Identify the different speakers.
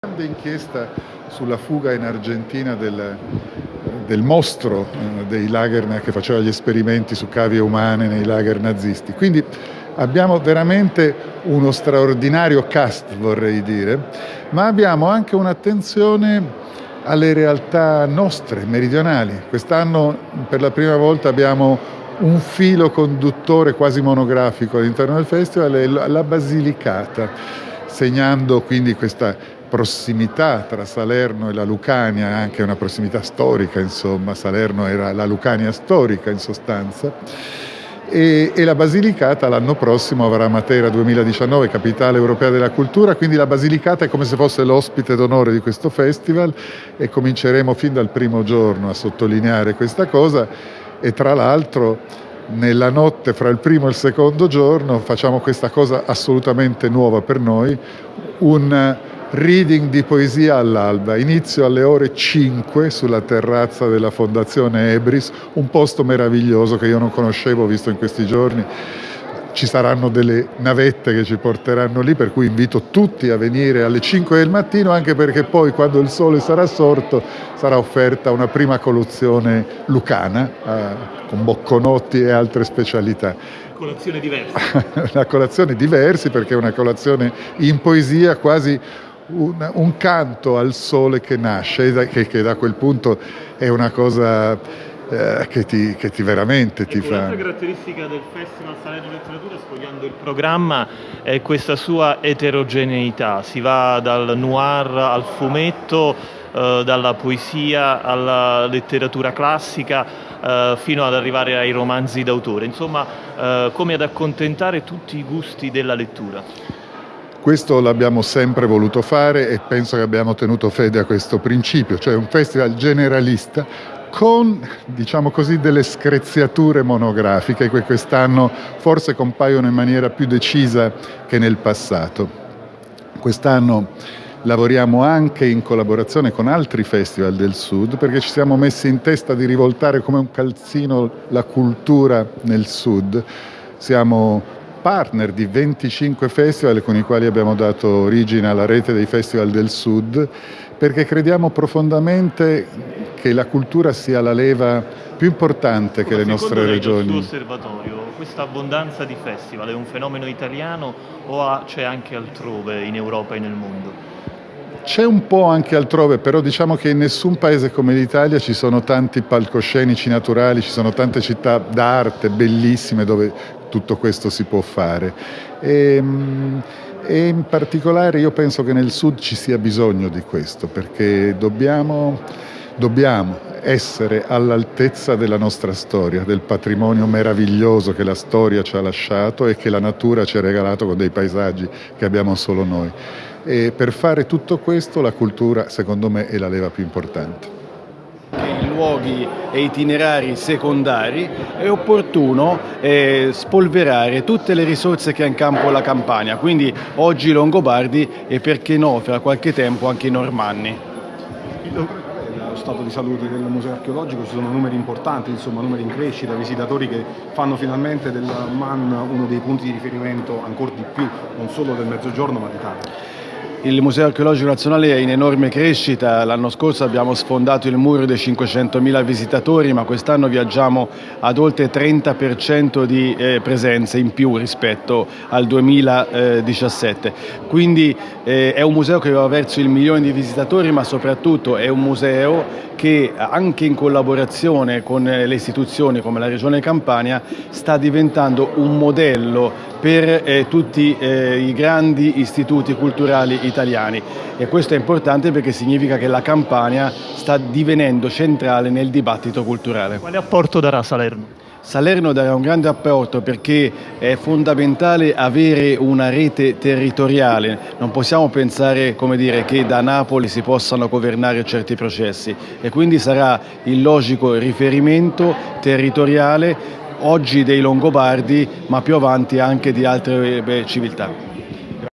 Speaker 1: Grande inchiesta sulla fuga in Argentina del, del mostro eh, dei lager che faceva gli esperimenti su cavie umane nei lager nazisti. Quindi abbiamo veramente uno straordinario cast, vorrei dire, ma abbiamo anche un'attenzione alle realtà nostre, meridionali. Quest'anno per la prima volta abbiamo un filo conduttore quasi monografico all'interno del festival, la Basilicata, segnando quindi questa prossimità tra Salerno e la Lucania, anche una prossimità storica, insomma, Salerno era la Lucania storica in sostanza, e, e la Basilicata l'anno prossimo avrà Matera 2019, capitale europea della cultura, quindi la Basilicata è come se fosse l'ospite d'onore di questo festival e cominceremo fin dal primo giorno a sottolineare questa cosa e tra l'altro nella notte fra il primo e il secondo giorno facciamo questa cosa assolutamente nuova per noi, un reading di poesia all'alba, inizio alle ore 5 sulla terrazza della Fondazione Ebris, un posto meraviglioso che io non conoscevo, visto in questi giorni. Ci saranno delle navette che ci porteranno lì, per cui invito tutti a venire alle 5 del mattino, anche perché poi quando il sole sarà sorto sarà offerta una prima colazione lucana, eh, con bocconotti e altre specialità
Speaker 2: colazione diversa.
Speaker 1: una colazione diversa perché è una colazione in poesia quasi un, un, canto al sole che nasce, che, che, da quel punto è una cosa eh, che, ti, che ti veramente ti fa...
Speaker 2: Un'altra caratteristica del Festival Salerno Letteratura, sfogliando il programma, è questa sua eterogeneità. Si va dal noir al fumetto, eh, dalla poesia alla letteratura classica, eh, fino ad arrivare ai romanzi d'autore. Insomma, eh, come ad accontentare tutti i gusti della lettura.
Speaker 1: Questo l'abbiamo sempre voluto fare e penso che abbiamo tenuto fede a questo principio, cioè un festival generalista con diciamo così, delle screziature monografiche che quest'anno forse compaiono in maniera più decisa che nel passato. Quest'anno lavoriamo anche in collaborazione con altri festival del Sud perché ci siamo messi in testa di rivoltare come un calzino la cultura nel Sud. Siamo partner di 25 festival con i quali abbiamo dato origine alla rete dei festival del Sud perché crediamo profondamente che la cultura sia la leva più importante che le nostre regioni.
Speaker 2: Secondo suo osservatorio, questa abbondanza di festival è un fenomeno italiano o c'è anche altrove in Europa e nel mondo?
Speaker 1: C'è un po' anche altrove, però diciamo che in nessun paese come l'Italia ci sono tanti palcoscenici naturali, ci sono tante città d'arte bellissime dove tutto questo si può fare. E, ehm, e in particolare io penso che nel sud ci sia bisogno di questo, perché dobbiamo, dobbiamo essere all'altezza della nostra storia, del patrimonio meraviglioso che la storia ci ha lasciato e che la natura ci ha regalato con dei paesaggi che abbiamo solo noi. E per fare tutto questo la cultura secondo me è la leva più importante.
Speaker 3: Luoghi e itinerari secondari è opportuno eh, spolverare tutte le risorse che ha in campo la Campania, quindi oggi i Longobardi e perché no, fra qualche tempo anche i Normanni
Speaker 4: stato di salute del museo archeologico ci sono numeri importanti, insomma numeri in crescita, visitatori che fanno finalmente del MAN uno dei punti di riferimento ancora di più, non solo del mezzogiorno ma d'Italia.
Speaker 3: Il Museo Archeologico Nazionale è in enorme crescita, l'anno scorso abbiamo sfondato il muro dei 500.000 visitatori ma quest'anno viaggiamo ad oltre 30% di eh, presenze in più rispetto al 2017. Quindi eh, è un museo che va verso il milione di visitatori ma soprattutto è un museo che anche in collaborazione con le istituzioni come la Regione Campania sta diventando un modello per eh, tutti eh, i grandi istituti culturali italiani e questo è importante perché significa che la Campania sta divenendo centrale nel dibattito culturale.
Speaker 2: Quale apporto darà Salerno?
Speaker 3: Salerno darà un grande apporto perché è fondamentale avere una rete territoriale, non possiamo pensare dire, che da Napoli si possano governare certi processi e quindi sarà il logico riferimento territoriale oggi dei Longobardi ma più avanti anche di altre civiltà.